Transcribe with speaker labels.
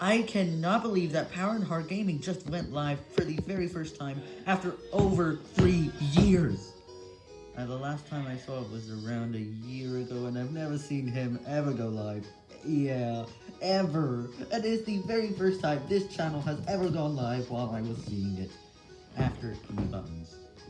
Speaker 1: I cannot believe that Power and Hard Gaming just went live for the very first time after over three years. And the last time I saw it was around a year ago, and I've never seen him ever go live. Yeah, ever. And it's the very first time this channel has ever gone live while I was seeing it.